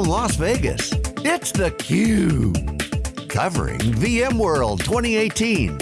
from Las Vegas, it's theCUBE. Covering VMworld 2018.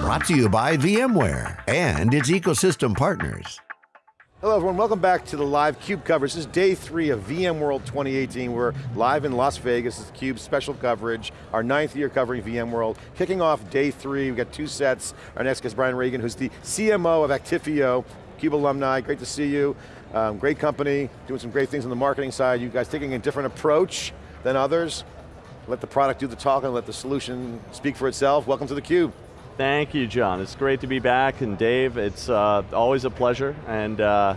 Brought to you by VMware and its ecosystem partners. Hello everyone, welcome back to the live CUBE coverage. This is day three of VMworld 2018. We're live in Las Vegas, this is CUBE special coverage, our ninth year covering VMworld. Kicking off day three, we've got two sets. Our next guest, Brian Reagan, who's the CMO of Actifio, CUBE alumni, great to see you. Um, great company, doing some great things on the marketing side. You guys taking a different approach than others. Let the product do the talking, let the solution speak for itself. Welcome to theCUBE. Thank you, John. It's great to be back, and Dave, it's uh, always a pleasure, and uh,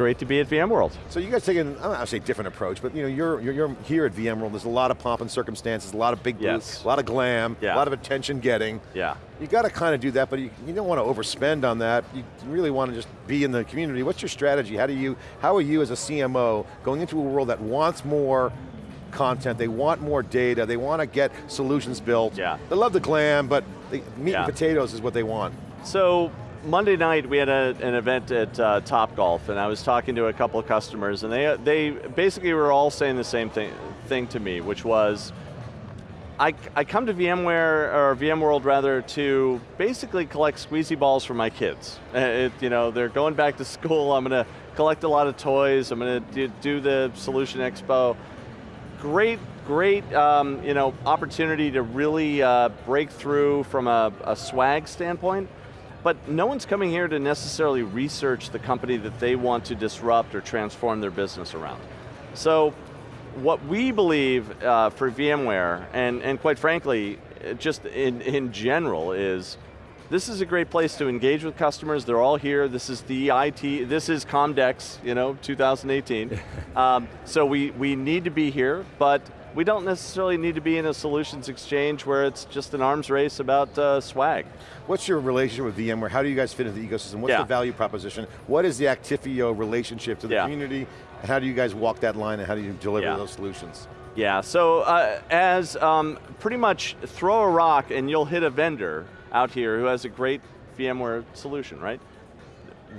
great to be at VMworld. So you guys taking, I don't say different approach, but you know, you're, you're, you're, here at VMworld, there's a lot of pomp and circumstances, a lot of big booths, yes. a lot of glam, yeah. a lot of attention getting. Yeah. You got to kind of do that, but you, you don't want to overspend on that. You really want to just be in the community. What's your strategy? How do you, how are you as a CMO going into a world that wants more content, they want more data, they want to get solutions built. Yeah. They love the glam, but the meat yeah. and potatoes is what they want. So, Monday night we had a, an event at uh, Top Golf and I was talking to a couple of customers and they, they basically were all saying the same thing, thing to me, which was, I, I come to VMware, or VMworld rather, to basically collect squeezy balls for my kids. It, you know, they're going back to school, I'm going to collect a lot of toys, I'm going to do, do the Solution Expo, great, great um, you know, opportunity to really uh, break through from a, a, swag standpoint, but no one's coming here to necessarily research the company that they want to disrupt or transform their business around. So, what we believe uh, for VMware, and, and quite frankly, just in, in general is, this is a great place to engage with customers. They're all here. This is the IT, this is Comdex, you know, 2018. um, so we, we need to be here, but we don't necessarily need to be in a solutions exchange where it's just an arms race about uh, swag. What's your relationship with VMware? How do you guys fit into the ecosystem? What's yeah. the value proposition? What is the Actifio relationship to the yeah. community? And how do you guys walk that line and how do you deliver yeah. those solutions? Yeah, so uh, as um, pretty much throw a rock and you'll hit a vendor, out here who has a great VMware solution, right?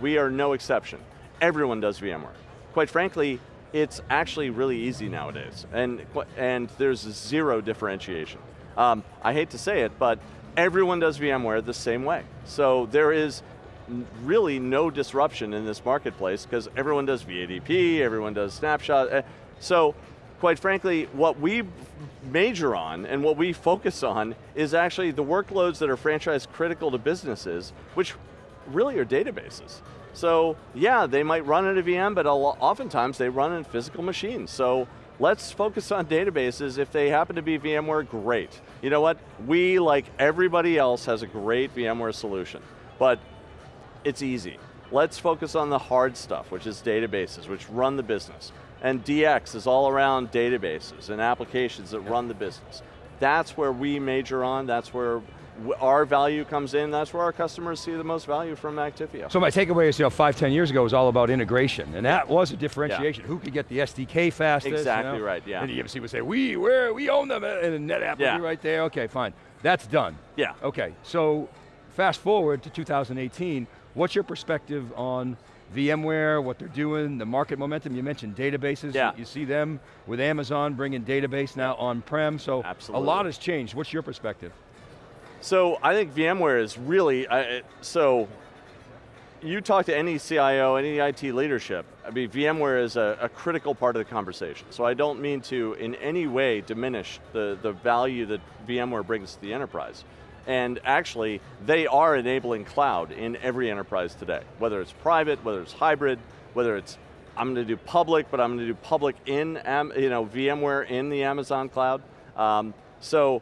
We are no exception. Everyone does VMware. Quite frankly, it's actually really easy nowadays, and, and there's zero differentiation. Um, I hate to say it, but everyone does VMware the same way. So there is really no disruption in this marketplace because everyone does VADP, everyone does snapshot. So quite frankly, what we major on and what we focus on is actually the workloads that are franchise critical to businesses, which really are databases. So yeah, they might run in a VM, but oftentimes they run in physical machines. So let's focus on databases. If they happen to be VMware, great. You know what? We, like everybody else, has a great VMware solution, but it's easy. Let's focus on the hard stuff, which is databases, which run the business. And DX is all around databases and applications that run the business. That's where we major on, that's where our value comes in, that's where our customers see the most value from Actifio. So my takeaway is, you know, five, ten years ago was all about integration, and that was a differentiation. Yeah. Who could get the SDK fastest? Exactly you know? right, yeah. And you see people say, we, where, we own them, and NetApp yeah. will be right there, okay, fine. That's done. Yeah. Okay, so fast forward to 2018, what's your perspective on VMware, what they're doing, the market momentum, you mentioned databases, yeah. you see them with Amazon bringing database now on-prem, so Absolutely. a lot has changed. What's your perspective? So I think VMware is really, uh, so you talk to any CIO, any IT leadership, I mean, VMware is a, a, critical part of the conversation. So I don't mean to in any way diminish the, the value that VMware brings to the enterprise. And actually, they are enabling cloud in every enterprise today, whether it's private, whether it's hybrid, whether it's, I'm going to do public, but I'm going to do public in you know, VMware in the Amazon cloud. Um, so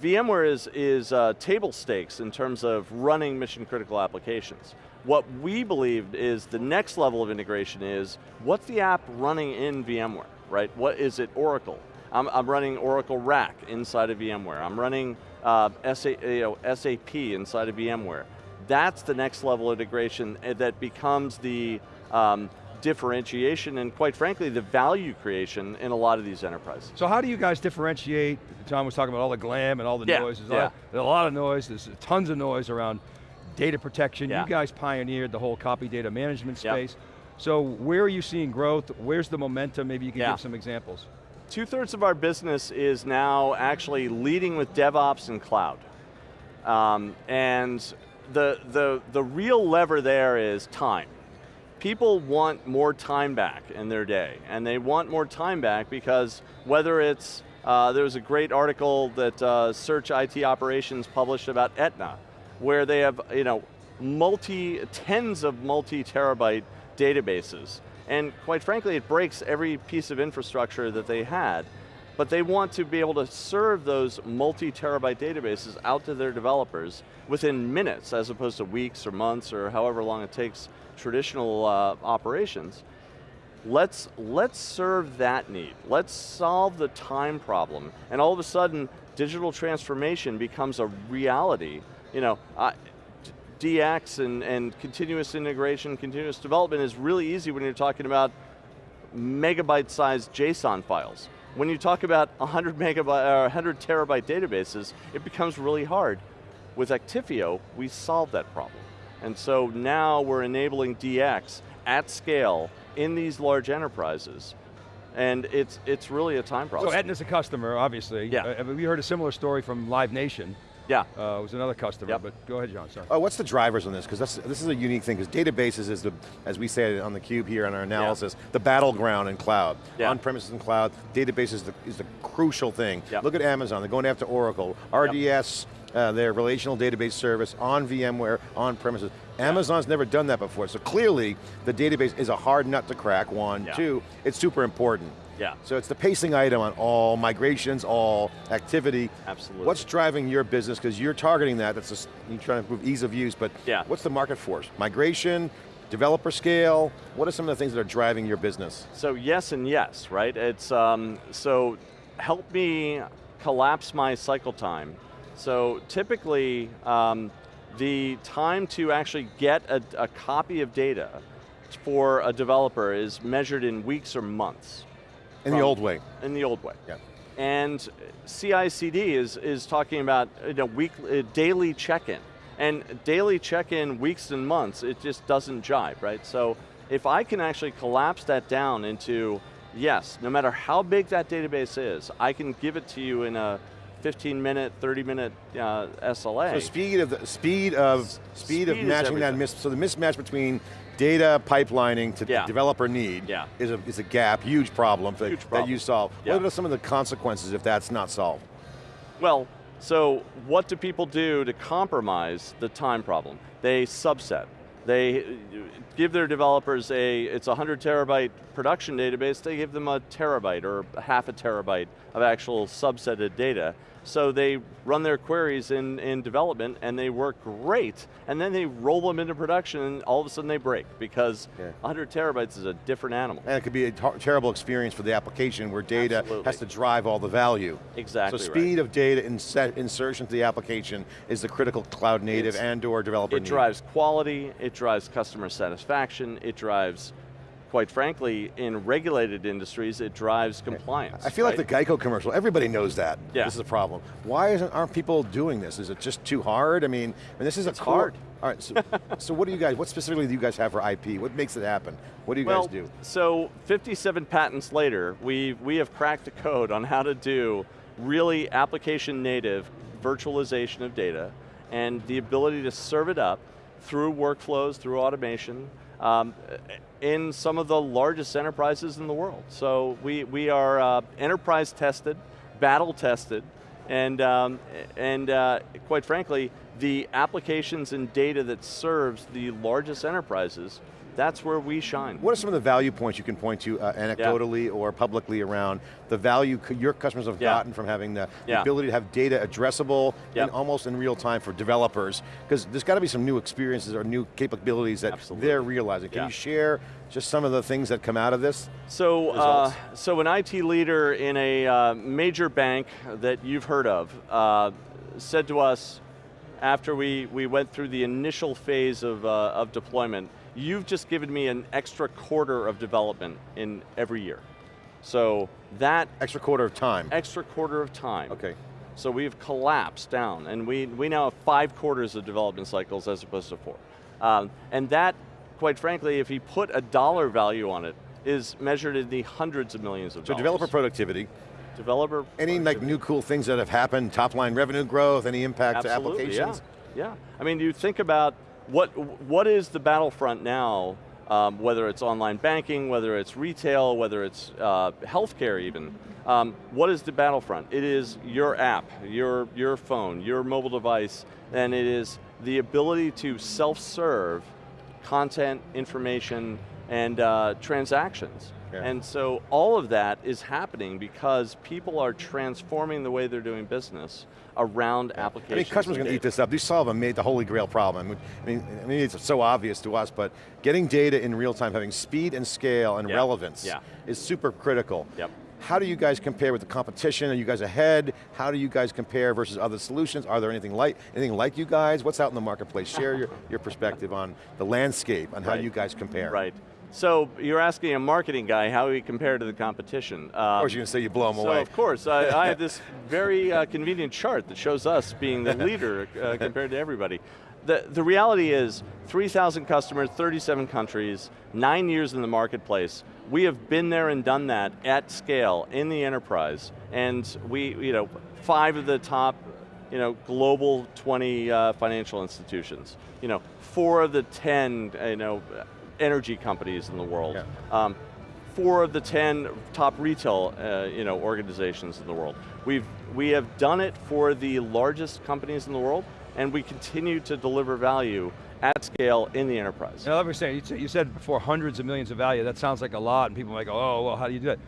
VMware is, is uh, table stakes in terms of running mission critical applications. What we believe is the next level of integration is, what's the app running in VMware, right? What is it Oracle? I'm, I'm running Oracle RAC inside of VMware. I'm running uh, SA, you know, SAP inside of VMware. That's the next level of integration that becomes the um, differentiation and quite frankly, the value creation in a lot of these enterprises. So how do you guys differentiate, John was talking about all the glam and all the yeah, noise, there's, yeah. a lot, there's a lot of noise, there's tons of noise around data protection. Yeah. You guys pioneered the whole copy data management space. Yep. So where are you seeing growth? Where's the momentum? Maybe you can Yeah. give some examples. Two thirds of our business is now actually leading with DevOps and cloud. Um, and the, the, the real lever there is time. People want more time back in their day, and they want more time back because whether it's, uh, there was a great article that uh, Search IT Operations published about Aetna, where they have you know, multi, tens of multi-terabyte databases. And quite frankly, it breaks every piece of infrastructure that they had. But they want to be able to serve those multi-terabyte databases out to their developers within minutes as opposed to weeks or months or however long it takes traditional uh, operations. Let's, let's serve that need. Let's solve the time problem. And all of a sudden, digital transformation becomes a reality. You know, I, DX and, and continuous integration, continuous development is really easy when you're talking about megabyte sized JSON files. When you talk about 100 megabyte or 100 terabyte databases, it becomes really hard. With Actifio, we solved that problem. And so now we're enabling DX at scale in these large enterprises. And it's, it's really a time problem. So Aetna's a customer, obviously. Yeah. Uh, we heard a similar story from Live Nation. Yeah. Uh, it was another customer, Yep. but go ahead, John, sorry. Uh, what's the drivers on this? Because this is a unique thing, because databases is the, as we say on the cube here in our analysis, the battleground in cloud. Yeah. On-premises and cloud, databases is the, is the crucial thing. Yep. Look at Amazon, they're going after Oracle, RDS, uh, their relational database service on VMware, on premises. Amazon's never done that before, so clearly the database is a hard nut to crack, one. Yeah. Two, it's super important. Yeah. So it's the pacing item on all migrations, all activity. Absolutely. What's driving your business? Because you're targeting that, that's just, you're trying to improve ease of use, but Yeah. what's the market force? Migration, developer scale, what are some of the things that are driving your business? So yes and yes, right? It's, um, so help me collapse my cycle time. So typically, um, the time to actually get a, a copy of data for a developer is measured in weeks or months. In the old way. In the old way. Yeah. And CI/CD is is talking about you know, week, uh, daily check-in, and daily check-in weeks and months. It just doesn't jive, right? So if I can actually collapse that down into yes, no matter how big that database is, I can give it to you in a 15 minute, 30 minute uh, SLA. So speed of the speed of speed, of speed is matching that mis so the mismatch between data pipelining to Yeah. developer need Yeah. is a is a gap, huge problem, that, Huge that problem. you solve. Yeah. What are some of the consequences if that's not solved? Well, so what do people do to compromise the time problem? They subset. They give their developers a, it's a 100 terabyte production database, they give them a terabyte or half a terabyte of actual subsetted data. So they run their queries in, in development and they work great, and then they roll them into production and all of a sudden they break because Yeah. 100 terabytes is a different animal. And it could be a terrible experience for the application where data Absolutely. has to drive all the value. Exactly So right. speed of data inset, insertion to the application is the critical cloud native It's- and or developer It need. drives quality, it drives customer satisfaction, it drives, quite frankly, in regulated industries, it drives compliance. I feel like the Geico commercial, everybody knows that. Yeah. This is a problem. Why isn't, aren't people doing this? Is it just too hard? I mean, and this is It's a core- hard. All right, so, so what do you guys, what specifically do you guys have for IP? What makes it happen? What do you well, guys do? so 57 patents later, we, we have cracked the code on how to do really application native virtualization of data and the ability to serve it up through workflows, through automation, um, in some of the largest enterprises in the world. So we, we are uh, enterprise tested, battle tested, and, um, and uh, quite frankly, the applications and data that serves the largest enterprises, that's where we shine. What are some of the value points you can point to uh, anecdotally or publicly around the value your customers have Yeah. gotten from having the, the ability to have data addressable and almost in real time for developers? Because there's got to be some new experiences or new capabilities that Absolutely. they're realizing. Can Yeah. you share just some of the things that come out of this? So, uh, so an IT leader in a uh, major bank that you've heard of uh, said to us after we, we went through the initial phase of, uh, of deployment, you've just given me an extra quarter of development in every year. So that Extra quarter of time. extra quarter of time. Okay. So we've collapsed down, and we, we now have five quarters of development cycles as opposed to four. Um, and that, quite frankly, if you put a dollar value on it, is measured in the hundreds of millions of So dollars. developer productivity, developer any like new cool things that have happened, top line revenue growth, any impact to applications? Yeah. yeah, I mean, you think about what what is the battlefront now, um, whether it's online banking, whether it's retail, whether it's uh, healthcare even. Um, what is the battlefront? It is your app, your, your phone, your mobile device, and it is the ability to self-serve content, information, and uh, transactions. Yeah. And so all of that is happening because people are transforming the way they're doing business around I applications. I mean, customers are going to eat this up. These solve made the holy grail problem. I mean, I mean, it's so obvious to us, but getting data in real time, having speed and scale and Yeah. relevance Yeah. is super critical. Yep. How do you guys compare with the competition? Are you guys ahead? How do you guys compare versus other solutions? Are there anything like anything like you guys? What's out in the marketplace? Share your, your perspective on the landscape, on how Right. you guys compare. Right. So you're asking a marketing guy how we compare to the competition. Um, Of course you're going to say you blow them so away. of course, I, I have this very uh, convenient chart that shows us being the leader uh, compared to everybody. The, the reality is, 3,000 customers, 37 countries, nine years in the marketplace. We have been there and done that at scale in the enterprise. And we, you know, five of the top you know, global 20 uh, financial institutions. You know, four of the 10, you know, energy companies in the world. Yeah. Um, four of the 10 top retail, uh, you know, organizations in the world. We've, we have done it for the largest companies in the world, and we continue to deliver value at scale in the enterprise. Now, let me say, you said- you said before hundreds of millions of value, that sounds like a lot, and people might go, oh, well, how do you do that?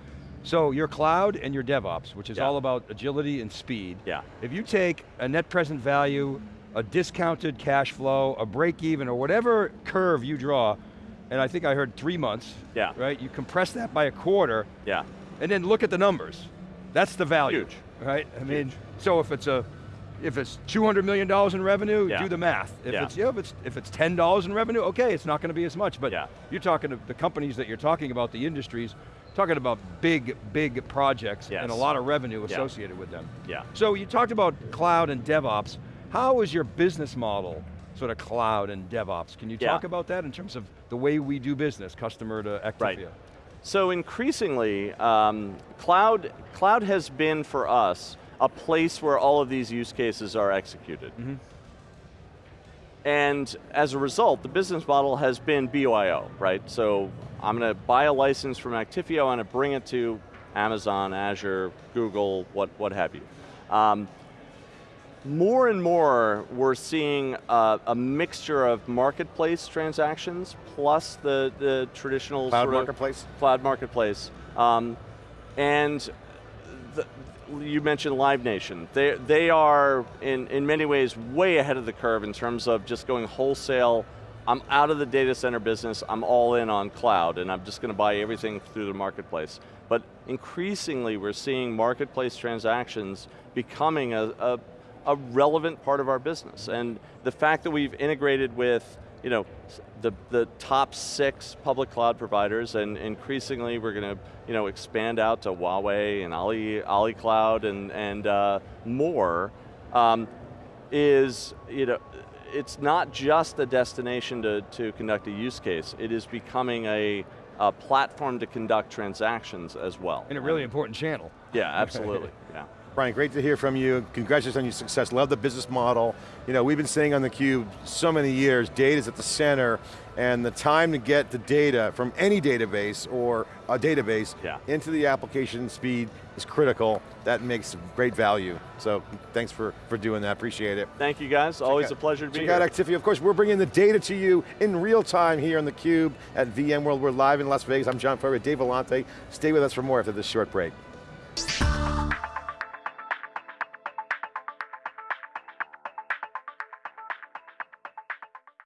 So your cloud and your DevOps, which is Yeah. all about agility and speed. Yeah. If you take a net present value, a discounted cash flow, a break even, or whatever curve you draw, and I think I heard three months, Yeah. right? You compress that by a quarter, Yeah, and then look at the numbers. That's the value. Huge. Right? I mean, so if it's a if it's $200 million in revenue, Yeah. do the math. If Yeah. it's yeah, if it's if it's $10 in revenue, okay, it's not going to be as much, but Yeah. you're talking to the companies that you're talking about, the industries, talking about big, big projects and a lot of revenue associated with them. yeah. So you talked about cloud and DevOps. How is your business model sort of cloud and DevOps? Can you Yeah. talk about that in terms of the way we do business, customer to Actifio? Right. So increasingly, um, cloud, cloud has been for us a place where all of these use cases are executed. And as a result, the business model has been BYO, right? So I'm going to buy a license from Actifio, I'm going to bring it to Amazon, Azure, Google, what, what have you. Um, more and more, we're seeing a, a mixture of marketplace transactions plus the, the traditional Cloud sort of marketplace? cloud marketplace. Um, and the, you mentioned Live Nation. They, they are, in, in many ways, way ahead of the curve in terms of just going wholesale. I'm out of the data center business, I'm all in on cloud, and I'm just going to buy everything through the marketplace. But increasingly, we're seeing marketplace transactions becoming a, a, a relevant part of our business. And the fact that we've integrated with you know, the, the top six public cloud providers, and increasingly we're going to you know, expand out to Huawei and Ali, Ali Cloud and, and uh, more, um, is, you know, it's not just a destination to, to conduct a use case, it is becoming a, a platform to conduct transactions as well. And a really important channel. Yeah, absolutely, yeah. Brian, great to hear from you. Congratulations on your success. Love the business model. You know, we've been saying on theCUBE so many years, data's at the center, and the time to get the data from any database or a database Yeah. into the application speed is critical. That makes great value. So thanks for, for doing that, appreciate it. Thank you guys, always Check a pleasure to be here. check out Actifio. Of course, we're bringing the data to you in real time here on theCUBE at VMworld. We're live in Las Vegas. I'm John Furrier, Dave Vellante. Stay with us for more after this short break.